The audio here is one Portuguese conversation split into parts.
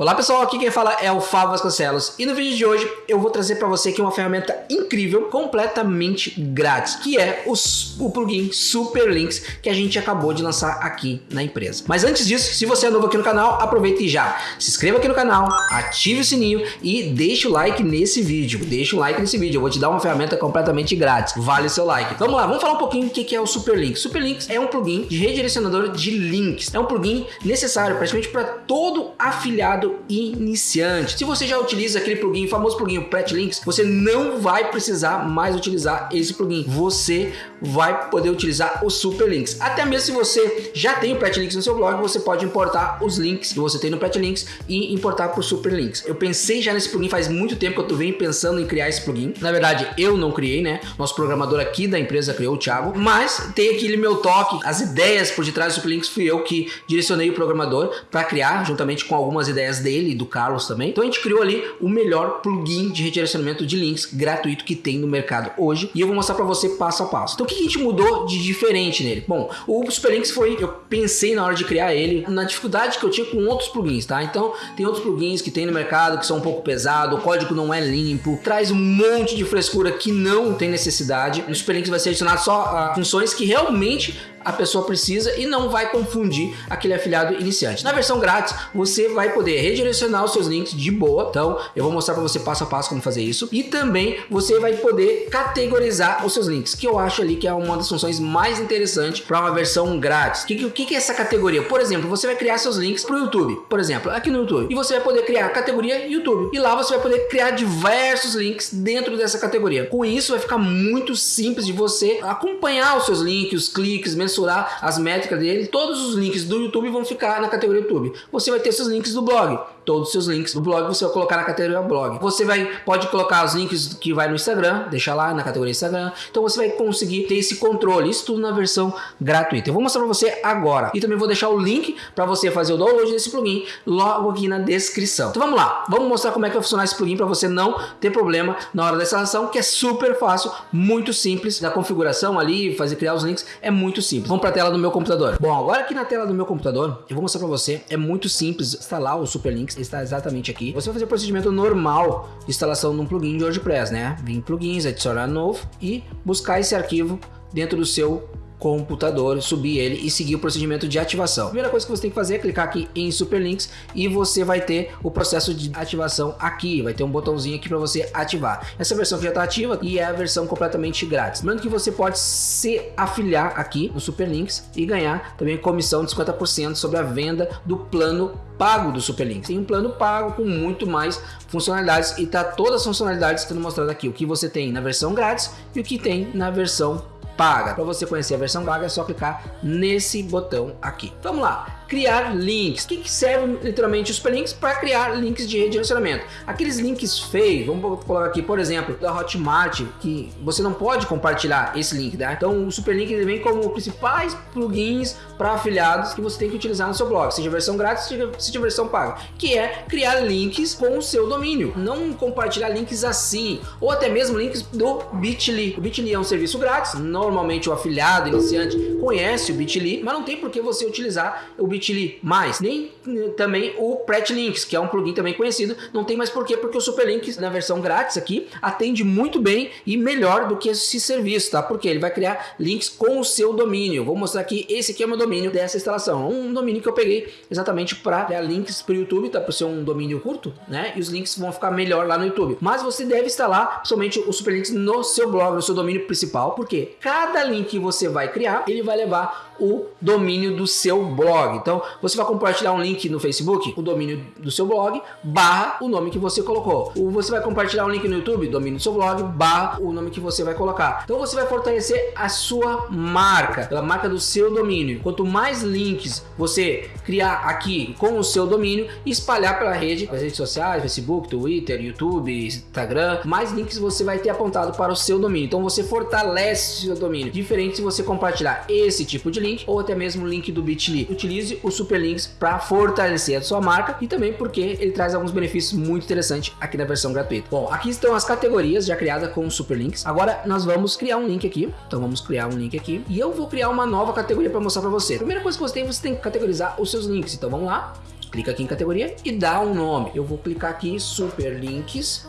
Olá pessoal, aqui quem fala é o Fábio Vasconcelos e no vídeo de hoje eu vou trazer para você aqui uma ferramenta incrível, completamente grátis, que é o, o plugin Super Links que a gente acabou de lançar aqui na empresa. Mas antes disso, se você é novo aqui no canal, aproveite e já se inscreva aqui no canal, ative o sininho e deixe o like nesse vídeo. Deixe o like nesse vídeo, eu vou te dar uma ferramenta completamente grátis, vale o seu like. Vamos lá, vamos falar um pouquinho o que é o Super Links. Super Links é um plugin de redirecionador de links, é um plugin necessário praticamente para todo afiliado iniciante. Se você já utiliza aquele plugin, famoso plugin, o Links, você não vai precisar mais utilizar esse plugin. Você vai poder utilizar o Super Links. Até mesmo se você já tem o Links no seu blog, você pode importar os links que você tem no Links e importar para o Super Links. Eu pensei já nesse plugin faz muito tempo que eu venho pensando em criar esse plugin. Na verdade, eu não criei, né? Nosso programador aqui da empresa criou, o Thiago. Mas tem aquele meu toque, as ideias por detrás do Super Links fui eu que direcionei o programador para criar, juntamente com algumas ideias dele e do Carlos também. Então a gente criou ali o melhor plugin de redirecionamento de links gratuito que tem no mercado hoje e eu vou mostrar para você passo a passo. Então o que a gente mudou de diferente nele? Bom, o Superlinks foi, eu pensei na hora de criar ele, na dificuldade que eu tinha com outros plugins, tá? Então tem outros plugins que tem no mercado que são um pouco pesado, o código não é limpo, traz um monte de frescura que não tem necessidade. No Superlinks vai ser adicionado só uh, funções que realmente a pessoa precisa e não vai confundir aquele afiliado iniciante. Na versão grátis, você vai poder redirecionar os seus links de boa, então eu vou mostrar para você passo a passo como fazer isso e também você vai poder categorizar os seus links, que eu acho ali que é uma das funções mais interessantes para uma versão grátis. O que, que, que, é essa categoria? Por exemplo, você vai criar seus links para o YouTube, por exemplo, aqui no YouTube, e você vai poder criar a categoria YouTube, e lá você vai poder criar diversos links dentro dessa categoria. Com isso, vai ficar muito simples de você acompanhar os seus links, os cliques, mesmo mensurar as métricas dele, todos os links do YouTube vão ficar na categoria YouTube. Você vai ter seus links do blog, todos os seus links do blog você vai colocar na categoria blog. Você vai pode colocar os links que vai no Instagram, deixar lá na categoria Instagram. Então você vai conseguir ter esse controle, isso tudo na versão gratuita. Eu vou mostrar para você agora e também vou deixar o link para você fazer o download desse plugin logo aqui na descrição. Então vamos lá, vamos mostrar como é que vai funcionar esse plugin para você não ter problema na hora da instalação, que é super fácil, muito simples da configuração ali, fazer criar os links é muito simples. Vamos para a tela do meu computador. Bom, agora aqui na tela do meu computador, eu vou mostrar para você, é muito simples instalar o Superlinks, está exatamente aqui. Você vai fazer o procedimento normal de instalação de um plugin de WordPress, né? Vir em plugins, adicionar novo e buscar esse arquivo dentro do seu computador, subir ele e seguir o procedimento de ativação. A primeira coisa que você tem que fazer é clicar aqui em Superlinks e você vai ter o processo de ativação aqui, vai ter um botãozinho aqui para você ativar. Essa versão já está ativa e é a versão completamente grátis. Lembrando que você pode se afiliar aqui no Superlinks e ganhar também comissão de 50% sobre a venda do plano pago do Superlinks. Tem um plano pago com muito mais funcionalidades e tá todas as funcionalidades sendo mostradas aqui. O que você tem na versão grátis e o que tem na versão paga. Para você conhecer a versão paga é só clicar nesse botão aqui. Vamos lá criar links. O que, que serve literalmente os superlinks? Para criar links de redirecionamento. Aqueles links feios, vamos colocar aqui, por exemplo, da Hotmart, que você não pode compartilhar esse link, tá? Então o superlink vem como principais plugins para afiliados que você tem que utilizar no seu blog, seja versão grátis, seja versão paga, que é criar links com o seu domínio, não compartilhar links assim, ou até mesmo links do Bitly. O Bitly é um serviço grátis, normalmente o afiliado iniciante conhece o Bitly, mas não tem por que você utilizar o Bitly mais, nem eh, também o Pretlinks, que é um plugin também conhecido, não tem mais porquê, porque o Superlinks na versão grátis aqui atende muito bem e melhor do que esse serviço, tá? Porque ele vai criar links com o seu domínio. Vou mostrar aqui, esse aqui é o meu domínio dessa instalação, um domínio que eu peguei exatamente para criar links para o YouTube, tá? Por ser um domínio curto, né? E os links vão ficar melhor lá no YouTube. Mas você deve instalar somente o Superlinks no seu blog, no seu domínio principal, porque cada link que você vai criar, ele vai levar o domínio do seu blog. Então, você vai compartilhar um link no Facebook, o domínio do seu blog, barra o nome que você colocou. Ou você vai compartilhar um link no YouTube, domínio do seu blog, barra o nome que você vai colocar. Então, você vai fortalecer a sua marca, a marca do seu domínio. Quanto mais links você criar aqui com o seu domínio espalhar pela rede, as redes sociais, Facebook, Twitter, YouTube, Instagram, mais links você vai ter apontado para o seu domínio. Então, você fortalece o seu domínio. Diferente se você compartilhar esse tipo de link ou até mesmo o link do Bitly. Utilize o Super Links para fortalecer a sua marca e também porque ele traz alguns benefícios muito interessantes aqui na versão gratuita. Bom, aqui estão as categorias já criadas com o Super Links. Agora nós vamos criar um link aqui. Então vamos criar um link aqui e eu vou criar uma nova categoria para mostrar para você. Primeira coisa que você tem, você tem que categorizar os seus links. Então vamos lá. clica aqui em categoria e dá um nome. Eu vou clicar aqui Super Links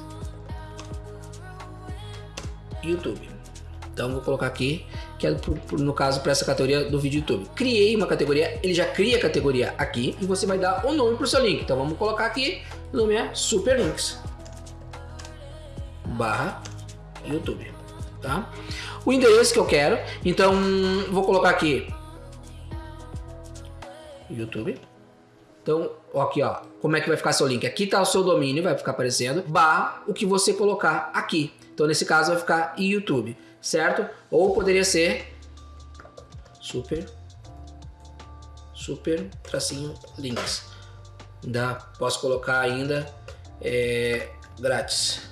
YouTube. Então vou colocar aqui, que é no caso para essa categoria do vídeo YouTube. Criei uma categoria, ele já cria a categoria aqui e você vai dar o um nome para o seu link. Então vamos colocar aqui, o nome é Super Links barra YouTube, tá? O endereço que eu quero, então vou colocar aqui YouTube. Então, aqui ó, como é que vai ficar seu link? Aqui tá o seu domínio, vai ficar aparecendo, barra o que você colocar aqui. Então, nesse caso, vai ficar YouTube, certo? Ou poderia ser super, super, tracinho, links. Ainda posso colocar ainda é, grátis.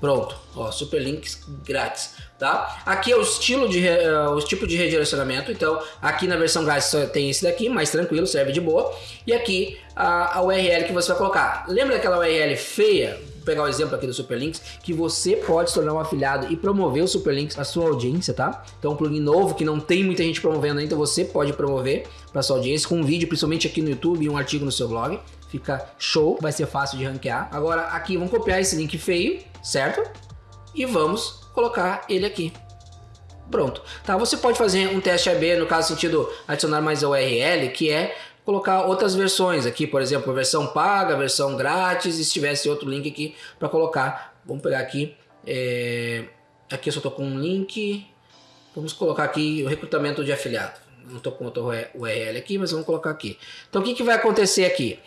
Pronto, ó, super links grátis, tá? Aqui é o estilo de, uh, o tipo de redirecionamento, então aqui na versão grátis só tem esse daqui, mais tranquilo, serve de boa. E aqui a, a URL que você vai colocar. Lembra daquela URL feia? Pegar o exemplo aqui do Superlinks, que você pode se tornar um afiliado e promover o Superlinks para sua audiência, tá? Então um plugin novo que não tem muita gente promovendo ainda, você pode promover para sua audiência com um vídeo, principalmente aqui no YouTube e um artigo no seu blog. Fica show, vai ser fácil de ranquear. Agora aqui vamos copiar esse link feio, certo? E vamos colocar ele aqui. Pronto. Tá, você pode fazer um teste AB, no caso sentido adicionar mais a URL, que é colocar outras versões aqui, por exemplo, versão paga, versão grátis, e se tivesse outro link aqui para colocar. Vamos pegar aqui, é... aqui eu só estou com um link, vamos colocar aqui o recrutamento de afiliado. Não estou com outro URL aqui, mas vamos colocar aqui. Então o que, que vai acontecer aqui?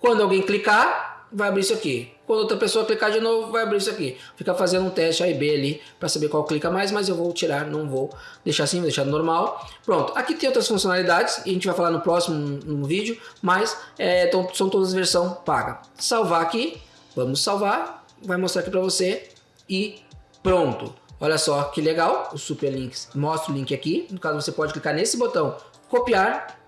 Quando alguém clicar, vai abrir isso aqui. Quando outra pessoa clicar de novo, vai abrir isso aqui. Fica fazendo um teste A e B ali para saber qual clica mais, mas eu vou tirar, não vou deixar assim, vou deixar normal. Pronto, aqui tem outras funcionalidades e a gente vai falar no próximo no vídeo, mas é, são todas versão paga. Salvar aqui, vamos salvar, vai mostrar aqui para você e pronto. Olha só que legal, o Super Links mostra o link aqui. No caso, você pode clicar nesse botão copiar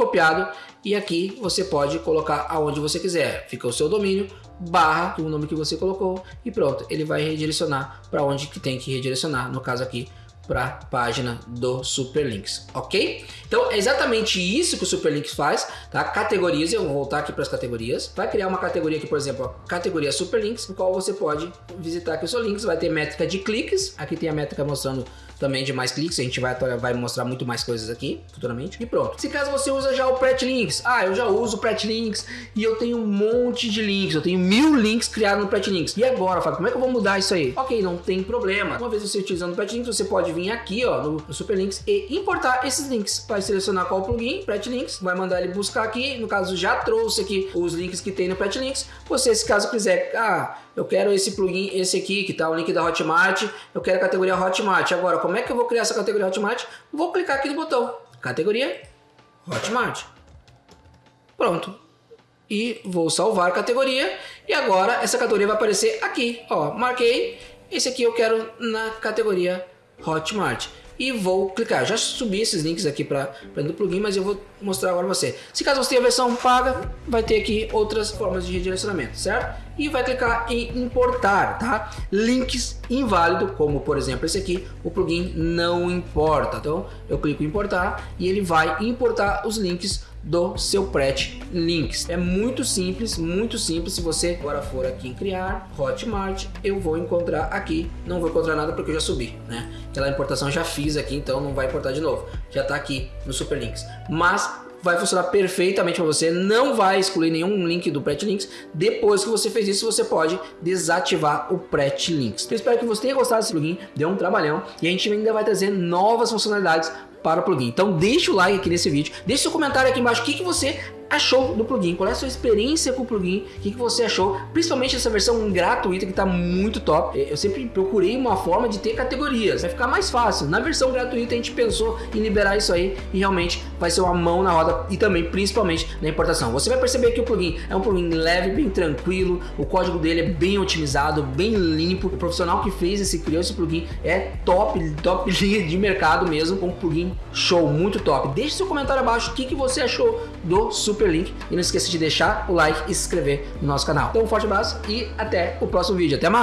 copiado e aqui você pode colocar aonde você quiser. Fica o seu domínio barra o nome que você colocou e pronto, ele vai redirecionar para onde que tem que redirecionar, no caso aqui para a página do Superlinks, ok? Então é exatamente isso que o Superlinks faz, tá? Categorias, eu vou voltar aqui para as categorias, vai criar uma categoria aqui, por exemplo, a categoria Superlinks, no qual você pode visitar aqui o seu links, vai ter métrica de cliques, aqui tem a métrica mostrando também de mais cliques, a gente vai, vai mostrar muito mais coisas aqui futuramente. E pronto. Se caso você usa já o Pret Links, ah, eu já uso o Pret Links e eu tenho um monte de links, eu tenho mil links criados no Pret Links. E agora, Fábio, como é que eu vou mudar isso aí? Ok, não tem problema. Uma vez você utilizando o Pret Links, você pode vir aqui, ó, no, no e importar esses links. Vai selecionar qual plugin, Pret Links, vai mandar ele buscar aqui. No caso, já trouxe aqui os links que tem no Pret Links. Você, se caso quiser, ah, eu quero esse plugin, esse aqui, que tá o link da Hotmart, eu quero a categoria Hotmart. Agora, como é que eu vou criar essa categoria Hotmart? Vou clicar aqui no botão, categoria Hotmart. Pronto. E vou salvar a categoria. E agora essa categoria vai aparecer aqui. Ó, marquei. Esse aqui eu quero na categoria Hotmart e vou clicar. Já subi esses links aqui para do plugin, mas eu vou mostrar agora você. Se caso você tenha a versão paga, vai ter aqui outras formas de redirecionamento, certo? E vai clicar em importar, tá? Links inválido, como por exemplo esse aqui, o plugin não importa. Então eu clico em importar e ele vai importar os links do seu Pret Links. É muito simples, muito simples. Se você agora for aqui em criar Hotmart, eu vou encontrar aqui. Não vou encontrar nada porque eu já subi, né? Aquela importação já fiz aqui, então não vai importar de novo. Já está aqui no Super Links. Mas vai funcionar perfeitamente para você, não vai excluir nenhum link do Pret Links. Depois que você fez isso, você pode desativar o Pret Links. Eu espero que você tenha gostado desse plugin, deu um trabalhão e a gente ainda vai trazer novas funcionalidades para o plugin. Então deixa o like aqui nesse vídeo, deixa seu comentário aqui embaixo o que, que você achou do plugin, qual é a sua experiência com o plugin, o que, que você achou, principalmente essa versão gratuita que está muito top. Eu sempre procurei uma forma de ter categorias, vai ficar mais fácil. Na versão gratuita a gente pensou em liberar isso aí e realmente vai ser uma mão na roda e também principalmente na importação. Você vai perceber que o plugin é um plugin leve, bem tranquilo, o código dele é bem otimizado, bem limpo. O profissional que fez esse, criou esse plugin é top, top linha de mercado mesmo, um plugin show, muito top. Deixe seu comentário abaixo o que, que você achou do Super super link. E não esqueça de deixar o like e se inscrever no nosso canal. Então um forte abraço e até o próximo vídeo. Até mais!